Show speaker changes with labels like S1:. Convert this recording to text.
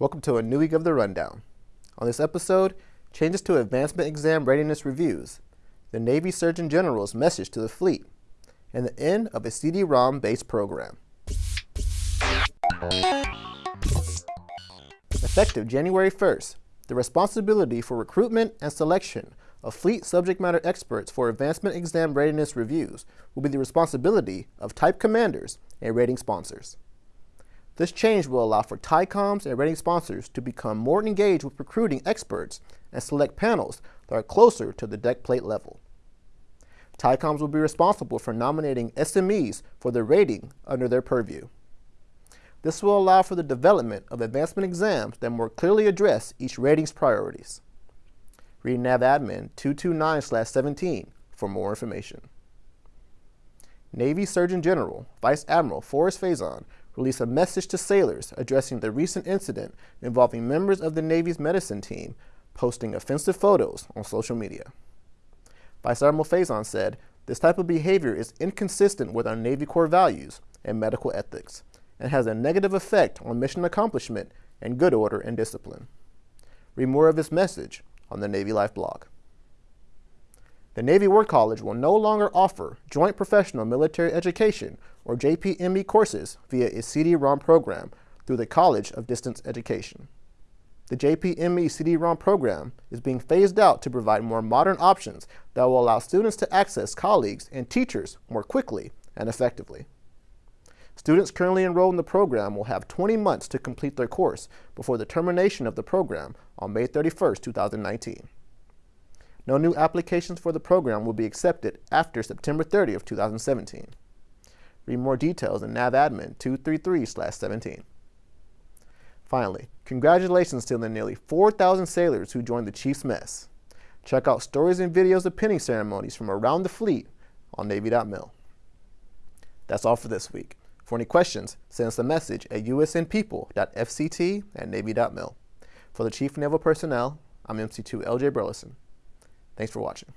S1: Welcome to a new week of the Rundown. On this episode, changes to advancement exam readiness reviews, the Navy Surgeon General's message to the fleet, and the end of a CD-ROM based program. Effective January 1st, the responsibility for recruitment and selection of fleet subject matter experts for advancement exam readiness reviews will be the responsibility of type commanders and rating sponsors. This change will allow for TYCOMs and rating sponsors to become more engaged with recruiting experts and select panels that are closer to the deck plate level. TYCOMs will be responsible for nominating SMEs for their rating under their purview. This will allow for the development of advancement exams that more clearly address each rating's priorities. Read NAVADMIN 229-17 for more information. Navy Surgeon General Vice Admiral Forrest Faison released a message to sailors addressing the recent incident involving members of the Navy's medicine team posting offensive photos on social media. Vice Admiral Faison said, this type of behavior is inconsistent with our Navy core values and medical ethics and has a negative effect on mission accomplishment and good order and discipline. Read more of his message on the Navy Life blog. The Navy War College will no longer offer Joint Professional Military Education, or JPME courses, via its CD-ROM program through the College of Distance Education. The JPME CD-ROM program is being phased out to provide more modern options that will allow students to access colleagues and teachers more quickly and effectively. Students currently enrolled in the program will have 20 months to complete their course before the termination of the program on May 31, 2019. No new applications for the program will be accepted after September 30 of 2017. Read more details in NAVADMIN 233-17. Finally, congratulations to the nearly 4,000 sailors who joined the Chief's Mess. Check out stories and videos of pinning ceremonies from around the fleet on Navy.mil. That's all for this week. For any questions, send us a message at usnpeople.fct at navy.mil. For the Chief Naval Personnel, I'm MC2 LJ Burleson. Thanks for watching.